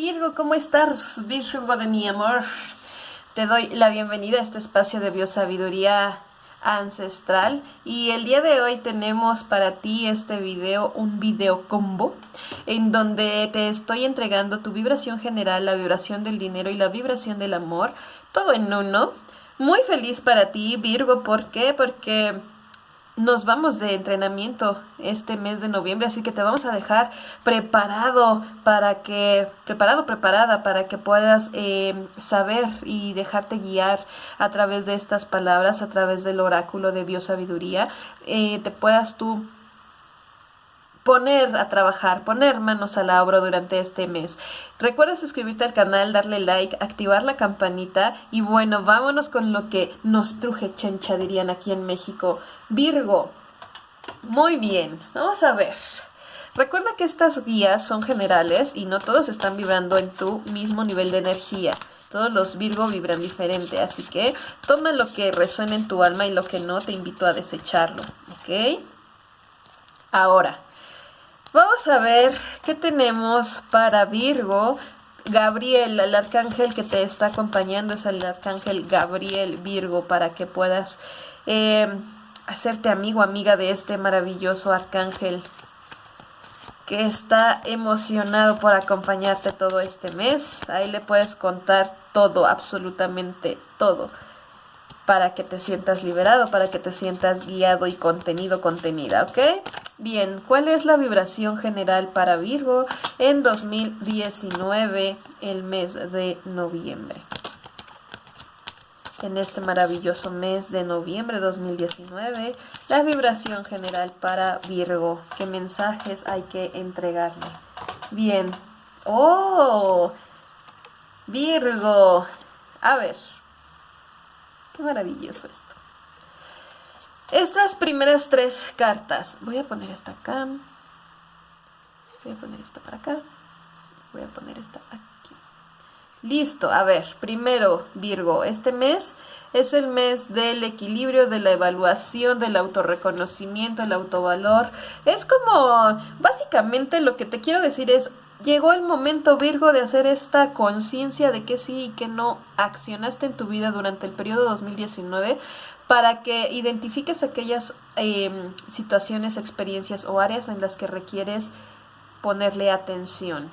Virgo, ¿cómo estás? Virgo de mi amor. Te doy la bienvenida a este espacio de biosabiduría ancestral y el día de hoy tenemos para ti este video, un video combo en donde te estoy entregando tu vibración general, la vibración del dinero y la vibración del amor, todo en uno. Muy feliz para ti Virgo, ¿por qué? Porque nos vamos de entrenamiento este mes de noviembre, así que te vamos a dejar preparado para que, preparado, preparada para que puedas eh, saber y dejarte guiar a través de estas palabras, a través del oráculo de biosabiduría, eh, te puedas tú poner a trabajar, poner manos a la obra durante este mes. Recuerda suscribirte al canal, darle like, activar la campanita y bueno, vámonos con lo que nos truje chencha, dirían aquí en México. Virgo. Muy bien, vamos a ver. Recuerda que estas guías son generales y no todos están vibrando en tu mismo nivel de energía. Todos los Virgo vibran diferente, así que toma lo que resuene en tu alma y lo que no te invito a desecharlo, ¿ok? Ahora, Vamos a ver qué tenemos para Virgo. Gabriel, el arcángel que te está acompañando es el arcángel Gabriel Virgo para que puedas eh, hacerte amigo, amiga de este maravilloso arcángel que está emocionado por acompañarte todo este mes. Ahí le puedes contar todo, absolutamente todo para que te sientas liberado, para que te sientas guiado y contenido, contenida, ¿ok? Bien, ¿cuál es la vibración general para Virgo en 2019, el mes de noviembre? En este maravilloso mes de noviembre 2019, la vibración general para Virgo. ¿Qué mensajes hay que entregarle? Bien. ¡Oh! Virgo. A ver. Qué maravilloso esto. Estas primeras tres cartas. Voy a poner esta acá. Voy a poner esta para acá. Voy a poner esta aquí. Listo. A ver, primero Virgo. Este mes es el mes del equilibrio, de la evaluación, del autorreconocimiento, el autovalor. Es como, básicamente lo que te quiero decir es, Llegó el momento, Virgo, de hacer esta conciencia de que sí y que no accionaste en tu vida durante el periodo 2019 para que identifiques aquellas em, situaciones, experiencias o áreas en las que requieres ponerle atención.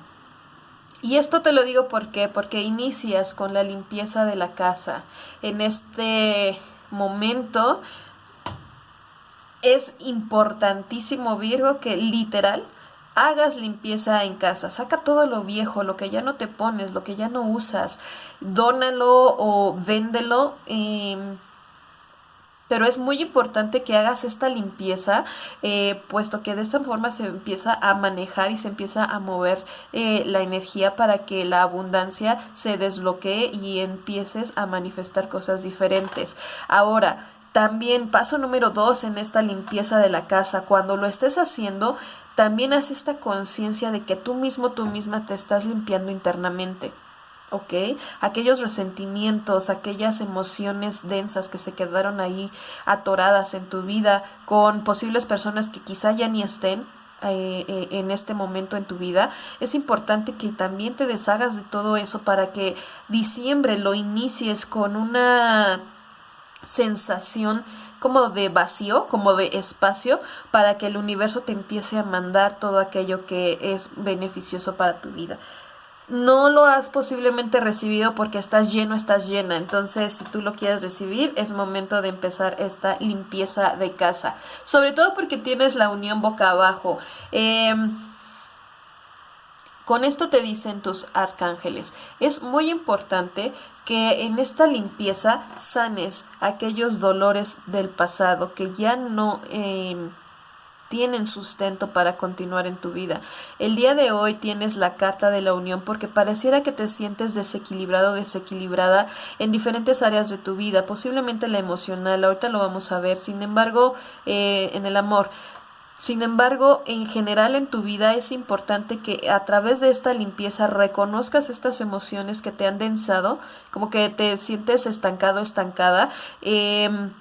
Y esto te lo digo ¿por porque inicias con la limpieza de la casa. En este momento es importantísimo, Virgo, que literal hagas limpieza en casa, saca todo lo viejo, lo que ya no te pones, lo que ya no usas, dónalo o véndelo. Em, pero es muy importante que hagas esta limpieza, eh, puesto que de esta forma se empieza a manejar y se empieza a mover eh, la energía para que la abundancia se desbloquee y empieces a manifestar cosas diferentes. Ahora, también paso número dos en esta limpieza de la casa, cuando lo estés haciendo, también haz esta conciencia de que tú mismo, tú misma te estás limpiando internamente. ¿Ok? Aquellos resentimientos, aquellas emociones densas que se quedaron ahí atoradas en tu vida con posibles personas que quizá ya ni estén eh, eh, en este momento en tu vida, es importante que también te deshagas de todo eso para que diciembre lo inicies con una sensación como de vacío, como de espacio, para que el universo te empiece a mandar todo aquello que es beneficioso para tu vida. No lo has posiblemente recibido porque estás lleno, estás llena. Entonces, si tú lo quieres recibir, es momento de empezar esta limpieza de casa. Sobre todo porque tienes la unión boca abajo. Em, con esto te dicen tus arcángeles. Es muy importante que en esta limpieza sanes aquellos dolores del pasado que ya no em, tienen sustento para continuar en tu vida. El día de hoy tienes la carta de la unión porque pareciera que te sientes desequilibrado, desequilibrada en diferentes áreas de tu vida, posiblemente la emocional, ahorita lo vamos a ver, sin embargo, eh, en el amor. Sin embargo, en general en tu vida es importante que a través de esta limpieza reconozcas estas emociones que te han densado, como que te sientes estancado, estancada, em,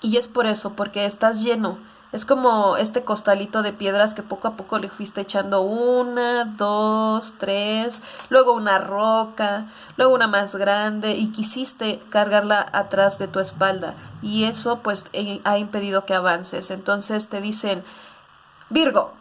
y es por eso, porque estás lleno, Es como este costalito de piedras que poco a poco le fuiste echando una, dos, tres, luego una roca, luego una más grande y quisiste cargarla atrás de tu espalda y eso pues eh, ha impedido que avances. Entonces te dicen, Virgo,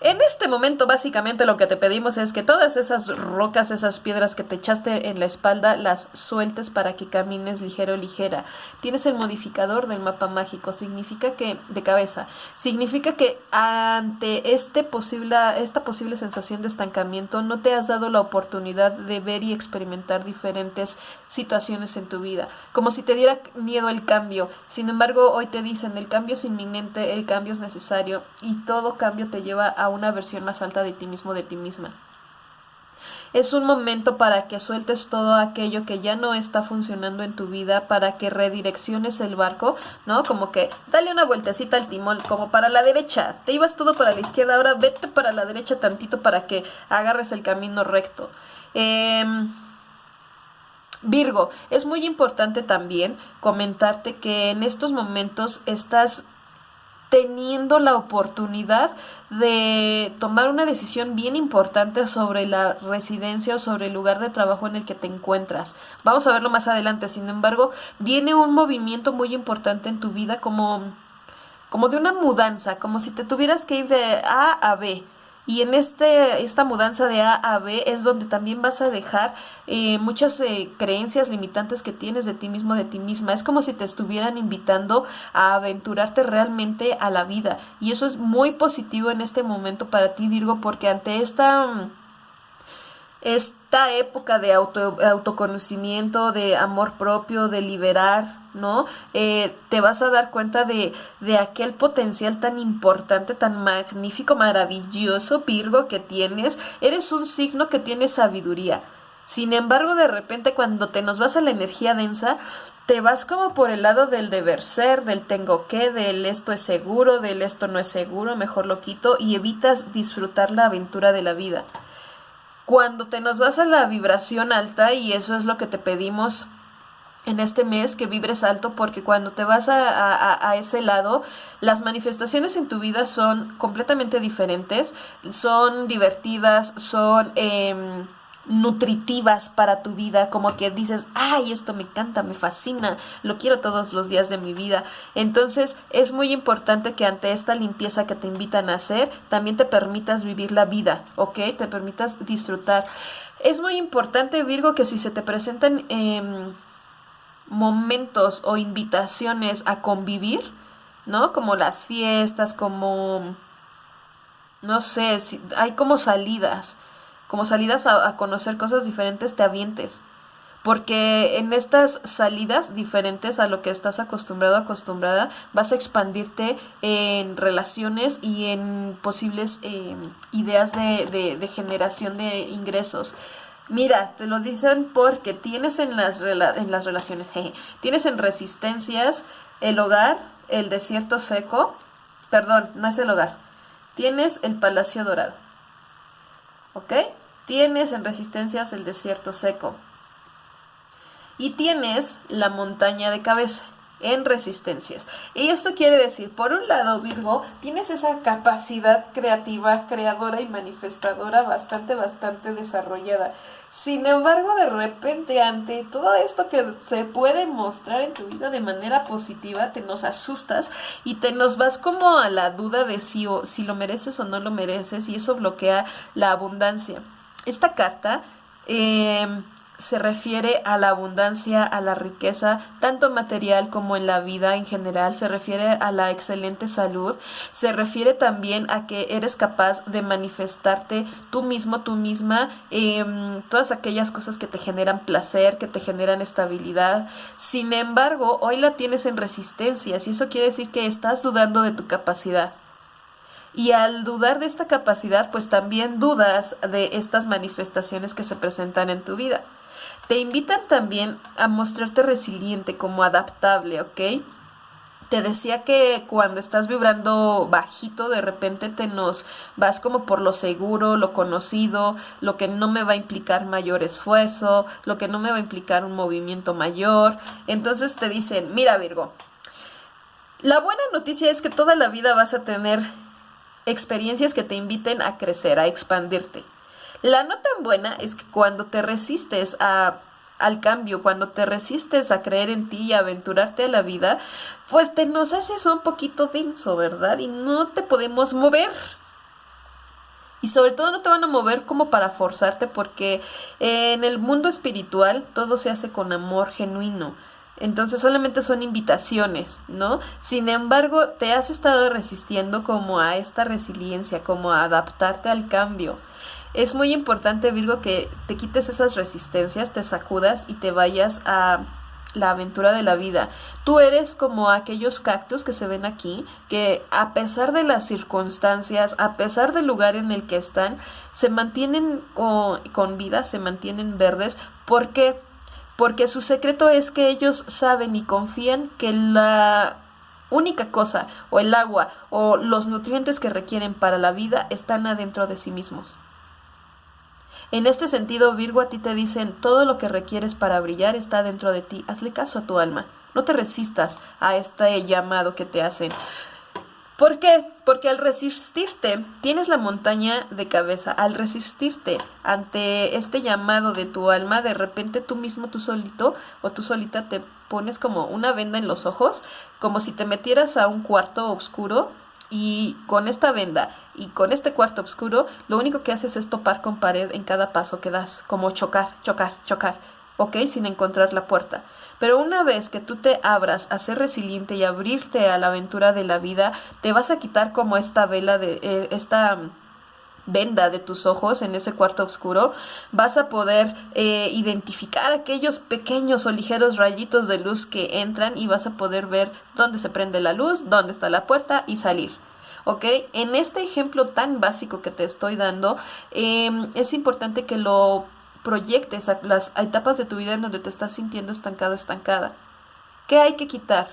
en este momento básicamente lo que te pedimos es que todas esas rocas, esas piedras que te echaste en la espalda, las sueltes para que camines ligero, ligera. Tienes el modificador del mapa mágico, significa que, de cabeza, significa que ante este posible, esta posible sensación de estancamiento no te has dado la oportunidad de ver y experimentar diferentes situaciones en tu vida, como si te diera miedo el cambio. Sin embargo, hoy te dicen el cambio es inminente, el cambio es necesario y todo cambio te lleva a una versión más alta de ti mismo, de ti misma. Es un momento para que sueltes todo aquello que ya no está funcionando en tu vida, para que redirecciones el barco, ¿no? Como que dale una vueltecita al timón, como para la derecha. Te ibas todo para la izquierda, ahora vete para la derecha tantito para que agarres el camino recto. Em, Virgo, es muy importante también comentarte que en estos momentos estás teniendo la oportunidad de tomar una decisión bien importante sobre la residencia o sobre el lugar de trabajo en el que te encuentras. Vamos a verlo más adelante. Sin embargo, viene un movimiento muy importante en tu vida como como de una mudanza, como si te tuvieras que ir de A a B. Y en este, esta mudanza de A a B es donde también vas a dejar eh, muchas eh, creencias limitantes que tienes de ti mismo, de ti misma. Es como si te estuvieran invitando a aventurarte realmente a la vida. Y eso es muy positivo en este momento para ti, Virgo, porque ante esta esta época de auto, autoconocimiento, de amor propio, de liberar, ¿no? Eh, te vas a dar cuenta de, de aquel potencial tan importante, tan magnífico, maravilloso, Virgo, que tienes. Eres un signo que tiene sabiduría. Sin embargo, de repente cuando te nos vas a la energía densa, te vas como por el lado del deber ser, del tengo que, del esto es seguro, del esto no es seguro, mejor lo quito y evitas disfrutar la aventura de la vida cuando te nos vas a la vibración alta, y eso es lo que te pedimos en este mes, que vibres alto, porque cuando te vas a, ese lado, las manifestaciones en tu vida son completamente diferentes, son divertidas, son... Eh, nutritivas para tu vida, como que dices, ay, esto me encanta, me fascina, lo quiero todos los días de mi vida. Entonces es muy importante que ante esta limpieza que te invitan a hacer, también te permitas vivir la vida, ¿ok? Te permitas disfrutar. Es muy importante, Virgo, que si se te presentan em, momentos o invitaciones a convivir, ¿no? Como las fiestas, como, no sé, si, hay como salidas como salidas a, conocer cosas diferentes, te avientes. Porque en estas salidas diferentes a lo que estás acostumbrado, acostumbrada, vas a expandirte en relaciones y en posibles em, ideas de, de, generación de ingresos. Mira, te lo dicen porque tienes en las, en las relaciones, tienes en resistencias el hogar, el desierto seco, perdón, no es el hogar, tienes el palacio dorado. ¿Ok? Tienes en resistencias el desierto seco. Y tienes la montaña de cabeza en resistencias. Y esto quiere decir, por un lado, Virgo, tienes esa capacidad creativa, creadora y manifestadora bastante, bastante desarrollada. Sin embargo, de repente, ante todo esto que se puede mostrar en tu vida de manera positiva, te nos asustas y te nos vas como a la duda de si, o, si lo mereces o no lo mereces y eso bloquea la abundancia. Esta carta em, se refiere a la abundancia, a la riqueza, tanto material como en la vida en general, se refiere a la excelente salud, se refiere también a que eres capaz de manifestarte tú mismo, tú misma, eh, todas aquellas cosas que te generan placer, que te generan estabilidad. Sin embargo, hoy la tienes en resistencias y eso quiere decir que estás dudando de tu capacidad. Y al dudar de esta capacidad, pues también dudas de estas manifestaciones que se presentan en tu vida. Te invitan también a mostrarte resiliente, como adaptable, ¿ok? Te decía que cuando estás vibrando bajito, de repente te nos vas como por lo seguro, lo conocido, lo que no me va a implicar mayor esfuerzo, lo que no me va a implicar un movimiento mayor. Entonces te dicen, mira Virgo, La buena noticia es que toda la vida vas a tener experiencias que te inviten a crecer, a expandirte. La no tan buena es que cuando te resistes a, al cambio, cuando te resistes a creer en ti y a aventurarte a la vida, pues te nos haces un poquito denso, ¿verdad? Y no te podemos mover. Y sobre todo no te van a mover como para forzarte porque en el mundo espiritual todo se hace con amor genuino. Entonces solamente son invitaciones, ¿no? Sin embargo, te has estado resistiendo como a esta resiliencia, como a adaptarte al cambio. Es muy importante, Virgo, que te quites esas resistencias, te sacudas y te vayas a la aventura de la vida. Tú eres como aquellos cactus que se ven aquí, que a pesar de las circunstancias, a pesar del lugar en el que están, se mantienen con, con vida, se mantienen verdes, porque porque su secreto es que ellos saben y confían que la única cosa o el agua o los nutrientes que requieren para la vida están adentro de sí mismos. En este sentido, Virgo, a ti te dicen, todo lo que requieres para brillar está dentro de ti. Hazle caso a tu alma. No te resistas a este llamado que te hacen. ¿Por qué? Porque al resistirte, tienes la montaña de cabeza, al resistirte ante este llamado de tu alma, de repente tú mismo, tú solito o tú solita te pones como una venda en los ojos, como si te metieras a un cuarto oscuro y con esta venda y con este cuarto oscuro, lo único que haces es topar con pared en cada paso que das, como chocar, chocar, chocar, ¿ok? Sin encontrar la puerta. Pero una vez que tú te abras a ser resiliente y abrirte a la aventura de la vida, te vas a quitar como esta vela de eh, esta venda de tus ojos en ese cuarto oscuro, vas a poder eh, identificar aquellos pequeños o ligeros rayitos de luz que entran y vas a poder ver dónde se prende la luz, dónde está la puerta y salir. ¿Ok? En este ejemplo tan básico que te estoy dando, em, es importante que lo proyectes a las etapas de tu vida en donde te estás sintiendo estancado, estancada. ¿Qué hay que quitar?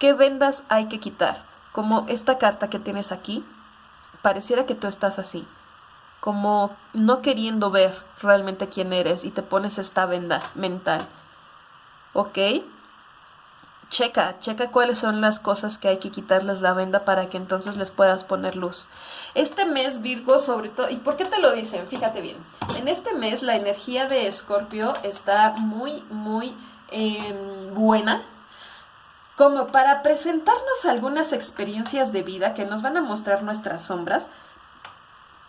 ¿Qué vendas hay que quitar? Como esta carta que tienes aquí, pareciera que tú estás así, como no queriendo ver realmente quién eres y te pones esta venda mental. ¿Ok? Checa, checa cuáles son las cosas que hay que quitarles la venda para que entonces les puedas poner luz. Este mes Virgo sobre todo, ¿y por qué te lo dicen? Fíjate bien, en este mes la energía de Escorpio está muy, muy em, buena, como para presentarnos algunas experiencias de vida que nos van a mostrar nuestras sombras,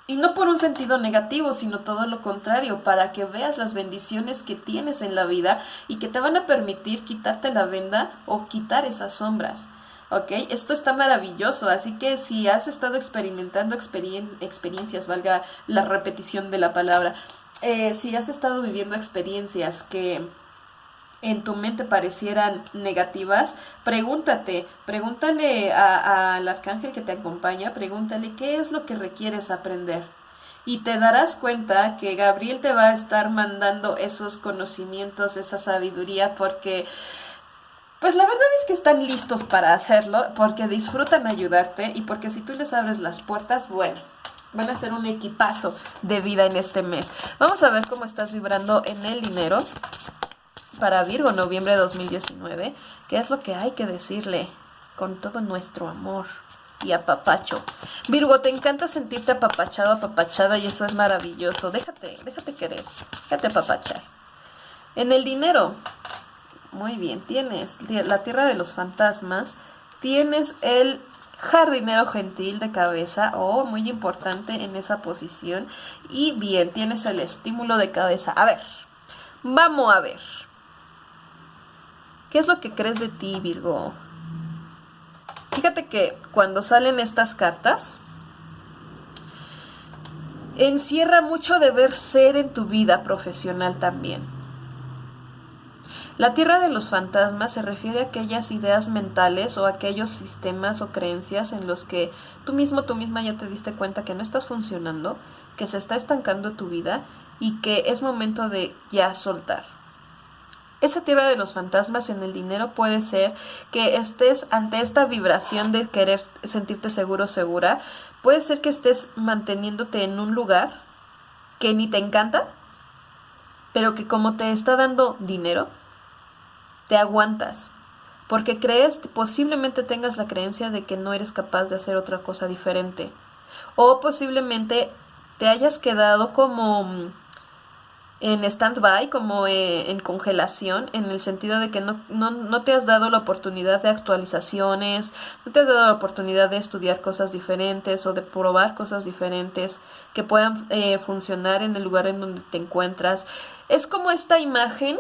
y no por un sentido negativo, sino todo lo contrario, para que veas las bendiciones que tienes en la vida y que te van a permitir quitarte la venda o quitar esas sombras. ¿Ok? Esto está maravilloso, así que si has estado experimentando experiencias, valga la repetición de la palabra, eh, si has estado viviendo experiencias que en tu mente parecieran negativas, pregúntate, pregúntale al arcángel que te acompaña, pregúntale qué es lo que requieres aprender. Y te darás cuenta que Gabriel te va a estar mandando esos conocimientos, esa sabiduría, porque, pues la verdad es que están listos para hacerlo, porque disfrutan ayudarte y porque si tú les abres las puertas, bueno, van a ser un equipazo de vida en este mes. Vamos a ver cómo estás vibrando en el dinero para Virgo, noviembre de 2019, ¿qué es lo que hay que decirle con todo nuestro amor y apapacho? Virgo, te encanta sentirte apapachado, apapachada y eso es maravilloso. Déjate, déjate querer, déjate apapachar. En el dinero, muy bien, tienes la tierra de los fantasmas, tienes el jardinero gentil de cabeza, oh, muy importante en esa posición, y bien, tienes el estímulo de cabeza. A ver, vamos a ver. ¿Qué es lo que crees de ti, Virgo? Fíjate que cuando salen estas cartas, encierra mucho deber ser en tu vida profesional también. La tierra de los fantasmas se refiere a aquellas ideas mentales o aquellos sistemas o creencias en los que tú mismo, tú misma ya te diste cuenta que no estás funcionando, que se está estancando tu vida y que es momento de ya soltar. Esa tierra de los fantasmas en el dinero puede ser que estés ante esta vibración de querer sentirte seguro segura. Puede ser que estés manteniéndote en un lugar que ni te encanta, pero que como te está dando dinero, te aguantas. porque crees, posiblemente tengas la creencia de que no eres capaz de hacer otra cosa diferente. O posiblemente te hayas quedado como mm, en stand-by, como eh, en congelación, en el sentido de que no, no, no, te has dado la oportunidad de actualizaciones, no te has dado la oportunidad de estudiar cosas diferentes o de probar cosas diferentes que puedan eh, funcionar en el lugar en donde te encuentras. Es como esta imagen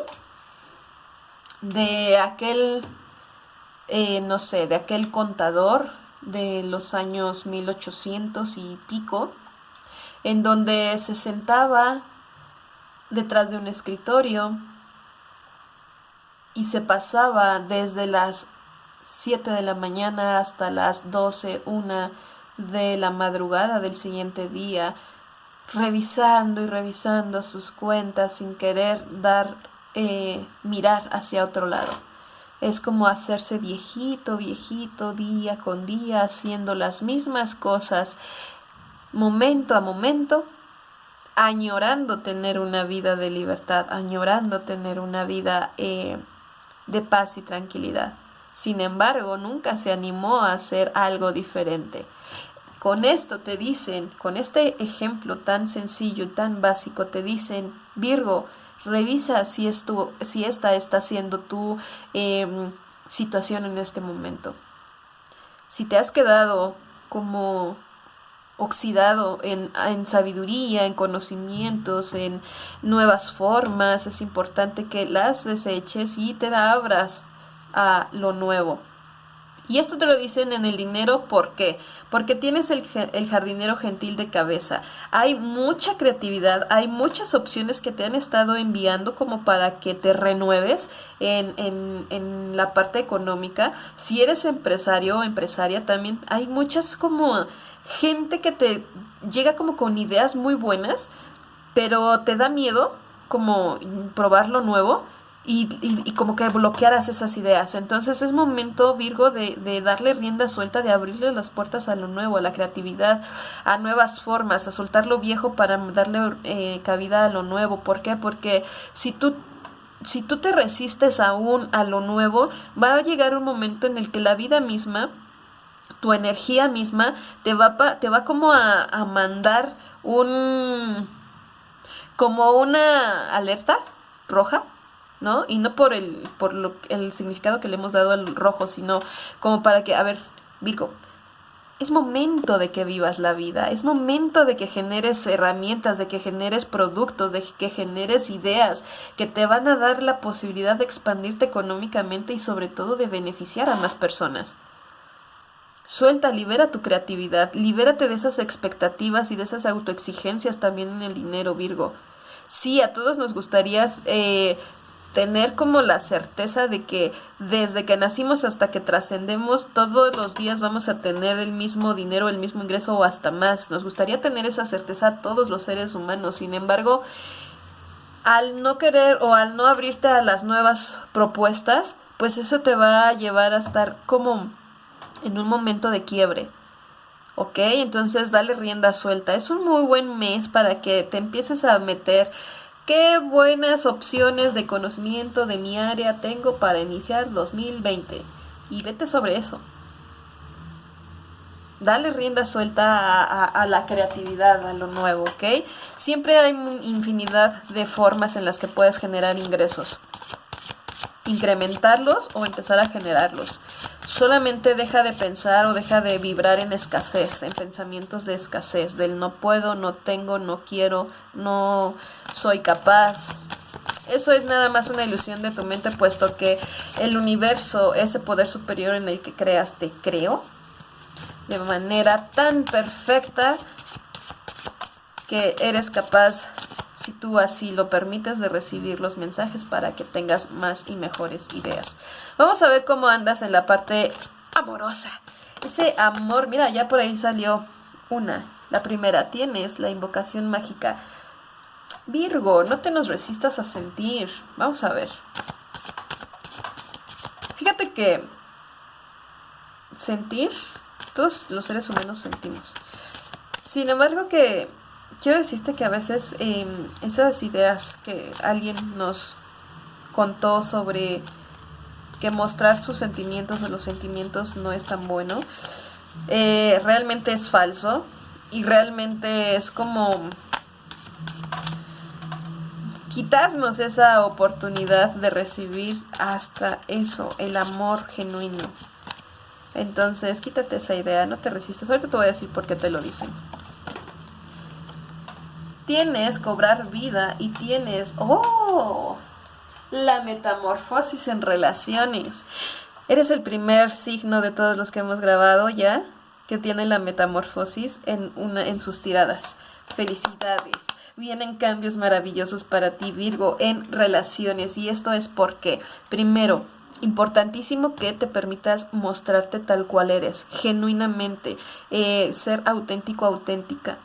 de aquel, eh, no sé, de aquel contador de los años 1800 y pico, en donde se sentaba detrás de un escritorio y se pasaba desde las 7 de la mañana hasta las 12, una de la madrugada del siguiente día, revisando y revisando sus cuentas sin querer dar, eh, mirar hacia otro lado. Es como hacerse viejito, viejito, día con día, haciendo las mismas cosas, momento a momento, añorando tener una vida de libertad, añorando tener una vida eh, de paz y tranquilidad. Sin embargo, nunca se animó a hacer algo diferente. Con esto te dicen, con este ejemplo tan sencillo, tan básico, te dicen, Virgo, revisa si, si esta está siendo tu em, situación en este momento. Si te has quedado como oxidado en, en, sabiduría, en conocimientos, en nuevas formas, es importante que las deseches y te abras a lo nuevo. Y esto te lo dicen en el dinero, ¿por qué? Porque tienes el, el, jardinero gentil de cabeza. Hay mucha creatividad, hay muchas opciones que te han estado enviando como para que te renueves en, en, en la parte económica. Si eres empresario o empresaria, también hay muchas como gente que te llega como con ideas muy buenas, pero te da miedo como probar lo nuevo y, como que bloquearas esas ideas. Entonces es momento, Virgo, de, de, darle rienda suelta, de abrirle las puertas a lo nuevo, a la creatividad, a nuevas formas, a soltar lo viejo para darle eh, cabida a lo nuevo. ¿Por qué? Porque si tú si tú te resistes aún a lo nuevo, va a llegar un momento en el que la vida misma tu energía misma te va, te va como a, a mandar un, como una alerta roja, ¿no? Y no por el, por lo, el significado que le hemos dado al rojo, sino como para que, a ver, Virgo, es momento de que vivas la vida, es momento de que generes herramientas, de que generes productos, de que generes ideas que te van a dar la posibilidad de expandirte económicamente y sobre todo de beneficiar a más personas. Suelta, libera tu creatividad, libérate de esas expectativas y de esas autoexigencias también en el dinero, Virgo. Sí, a todos nos gustaría eh, tener como la certeza de que desde que nacimos hasta que trascendemos, todos los días vamos a tener el mismo dinero, el mismo ingreso o hasta más. Nos gustaría tener esa certeza a todos los seres humanos. Sin embargo, al no querer o al no abrirte a las nuevas propuestas, pues eso te va a llevar a estar como en un momento de quiebre. ¿Ok? Entonces dale rienda suelta. Es un muy buen mes para que te empieces a meter qué buenas opciones de conocimiento de mi área tengo para iniciar 2020. Y vete sobre eso. Dale rienda suelta a, a, la creatividad, a lo nuevo, ¿ok? Siempre hay infinidad de formas en las que puedes generar ingresos. Incrementarlos o empezar a generarlos solamente deja de pensar o deja de vibrar en escasez, en pensamientos de escasez, del no puedo, no tengo, no quiero, no soy capaz. Eso es nada más una ilusión de tu mente, puesto que el universo, ese poder superior en el que creas, te creo de manera tan perfecta que eres capaz si tú así lo permites, de recibir los mensajes para que tengas más y mejores ideas. Vamos a ver cómo andas en la parte amorosa. Ese amor, mira, ya por ahí salió una. La primera, tienes la invocación mágica. Virgo, no te nos resistas a sentir. Vamos a ver. Fíjate que sentir, todos los seres humanos sentimos. Sin embargo que quiero decirte que a veces em, esas ideas que alguien nos contó sobre que mostrar sus sentimientos o los sentimientos no es tan bueno. Eh, realmente es falso y realmente es como quitarnos esa oportunidad de recibir hasta eso, el amor genuino. Entonces, quítate esa idea, no te resistas. Ahorita te voy a decir por qué te lo dicen. Tienes cobrar vida y tienes, oh, la metamorfosis en relaciones. Eres el primer signo de todos los que hemos grabado ya que tiene la metamorfosis en, una, en sus tiradas. Felicidades vienen cambios maravillosos para ti, Virgo, en relaciones. Y esto es porque, primero, importantísimo que te permitas mostrarte tal cual eres, genuinamente, eh, ser auténtico, auténtica.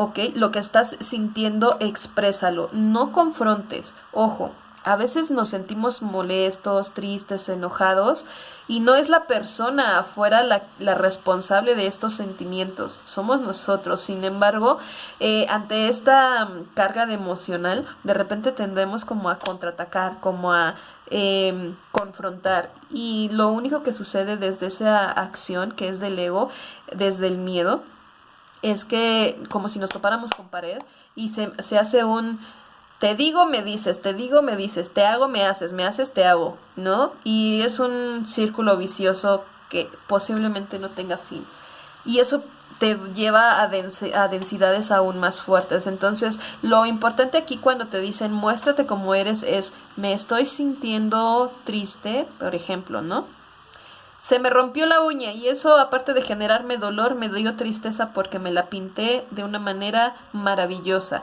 ¿Ok? Lo que estás sintiendo, exprésalo. No confrontes. Ojo, a veces nos sentimos molestos, tristes, enojados y no es la persona afuera la, responsable de estos sentimientos, somos nosotros. Sin embargo, eh, ante esta mm, carga de emocional, de repente tendemos como a contraatacar, como a em, confrontar. Y lo único que sucede desde esa acción, que es del ego, desde el miedo, es que como si nos topáramos con pared y se, se hace un te digo, me dices, te digo, me dices, te hago, me haces, me haces, te hago, ¿no? Y es un círculo vicioso que posiblemente no tenga fin. Y eso te lleva a, a, densidades aún más fuertes. Entonces, lo importante aquí cuando te dicen muéstrate como eres es me estoy sintiendo triste, por ejemplo, ¿no? Se me rompió la uña y eso, aparte de generarme dolor, me dio tristeza porque me la pinté de una manera maravillosa.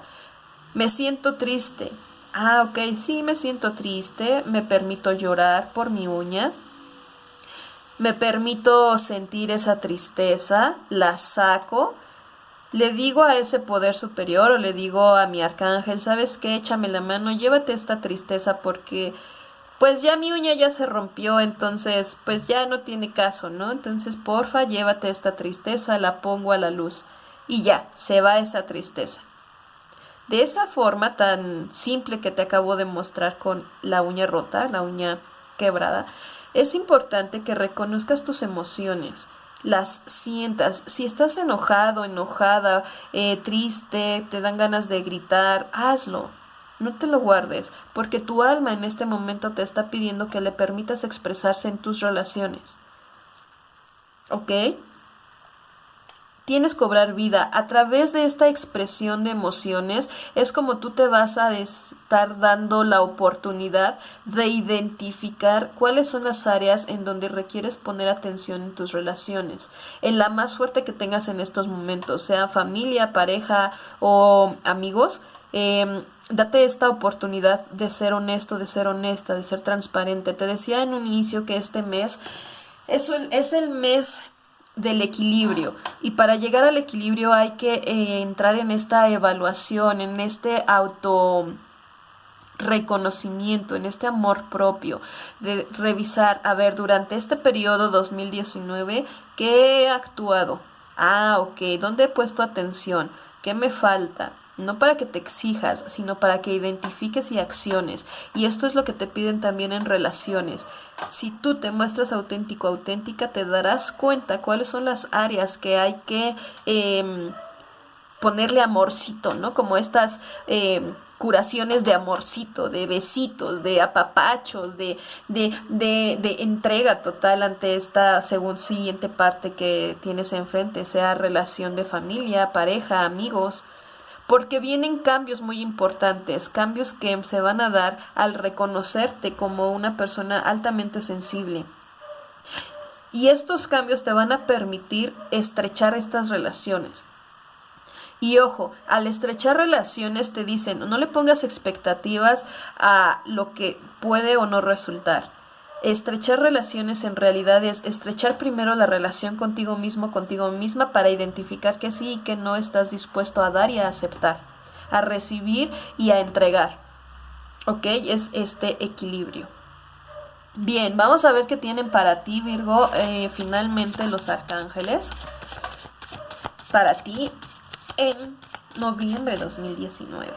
Me siento triste. Ah, ok, sí, me siento triste. Me permito llorar por mi uña. Me permito sentir esa tristeza. La saco. Le digo a ese poder superior o le digo a mi arcángel, ¿sabes qué? Échame la mano, llévate esta tristeza porque pues ya mi uña ya se rompió, entonces pues ya no tiene caso, ¿no? Entonces porfa, llévate esta tristeza, la pongo a la luz y ya, se va esa tristeza. De esa forma tan simple que te acabo de mostrar con la uña rota, la uña quebrada, es importante que reconozcas tus emociones, las sientas. Si estás enojado, enojada, eh, triste, te dan ganas de gritar, hazlo. No te lo guardes, porque tu alma en este momento te está pidiendo que le permitas expresarse en tus relaciones. ¿Ok? tienes cobrar vida. A través de esta expresión de emociones es como tú te vas a estar dando la oportunidad de identificar cuáles son las áreas en donde requieres poner atención en tus relaciones. En la más fuerte que tengas en estos momentos, sea familia, pareja o amigos. Em, date esta oportunidad de ser honesto, de ser honesta, de ser transparente. Te decía en un inicio que este mes es, el mes del equilibrio y para llegar al equilibrio hay que eh, entrar en esta evaluación, en este auto reconocimiento, en este amor propio, de revisar, a ver, durante este periodo 2019, ¿qué he actuado? Ah, ok, ¿dónde he puesto atención? ¿Qué me falta? No para que te exijas, sino para que identifiques y acciones. Y esto es lo que te piden también en relaciones. Si tú te muestras auténtico, auténtica, te darás cuenta cuáles son las áreas que hay que em, ponerle amorcito, ¿no? Como estas em, curaciones de amorcito, de besitos, de apapachos, de, de, de, de entrega total ante esta según siguiente parte que tienes enfrente, sea relación de familia, pareja, amigos porque vienen cambios muy importantes, cambios que se van a dar al reconocerte como una persona altamente sensible. Y estos cambios te van a permitir estrechar estas relaciones. Y ojo, al estrechar relaciones te dicen, no le pongas expectativas a lo que puede o no resultar. Estrechar relaciones en realidad es estrechar primero la relación contigo mismo, contigo misma, para identificar que sí y que no estás dispuesto a dar y a aceptar, a recibir y a entregar. ¿Ok? Es este equilibrio. Bien, vamos a ver qué tienen para ti, Virgo, eh, finalmente los arcángeles. Para ti en noviembre de 2019.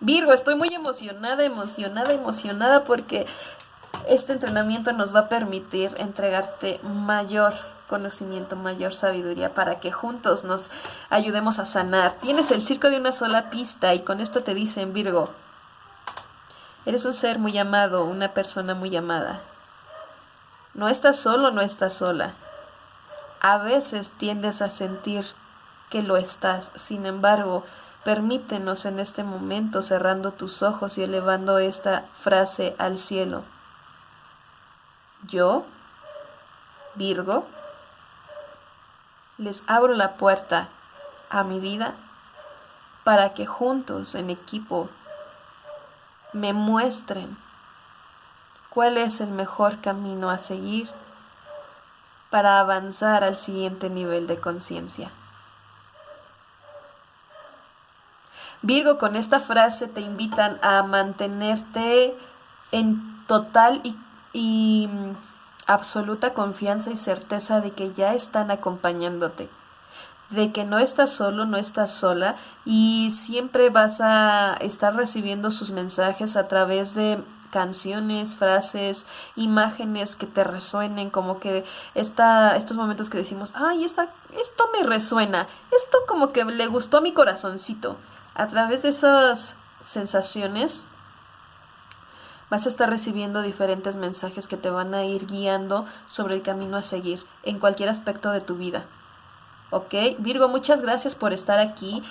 Virgo, estoy muy emocionada, emocionada, emocionada porque este entrenamiento nos va a permitir entregarte mayor conocimiento, mayor sabiduría para que juntos nos ayudemos a sanar. Tienes el circo de una sola pista y con esto te dicen Virgo, eres un ser muy amado, una persona muy amada. No estás solo, no estás sola. A veces tiendes a sentir que lo estás, sin embargo, permítenos en este momento cerrando tus ojos y elevando esta frase al cielo. Yo, Virgo, les abro la puerta a mi vida para que juntos en equipo me muestren cuál es el mejor camino a seguir para avanzar al siguiente nivel de conciencia. Virgo, con esta frase te invitan a mantenerte en total y, y absoluta confianza y certeza de que ya están acompañándote, de que no estás solo, no estás sola y siempre vas a estar recibiendo sus mensajes a través de canciones, frases, imágenes que te resuenen, como que esta, estos momentos que decimos, ay, esta, esto me resuena, esto como que le gustó a mi corazoncito. A través de esas sensaciones vas a estar recibiendo diferentes mensajes que te van a ir guiando sobre el camino a seguir en cualquier aspecto de tu vida. ¿Ok? Virgo, muchas gracias por estar aquí.